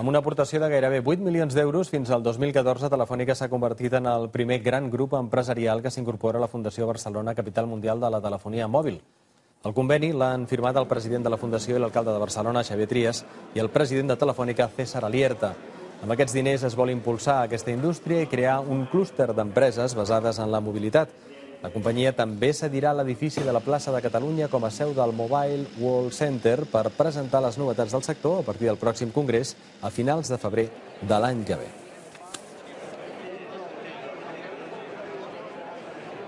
Amb una aportació de gairebé 8 milions d'euros, fins al 2014 Telefònica s'ha convertit en el primer gran grup empresarial que s'incorpora a la Fundació Barcelona Capital Mundial de la Telefonia Mòbil. El conveni l'han firmat el president de la Fundació i l'alcalde de Barcelona, Xavier Trias, i el president de Telefònica, César Alierta. Amb aquests diners es vol impulsar aquesta indústria i crear un clúster d'empreses basades en la mobilitat. La companyia també cedirà l'edifici de la plaça de Catalunya com a seu del Mobile World Center per presentar les novetats del sector a partir del pròxim congrés a finals de febrer de l'any que ve.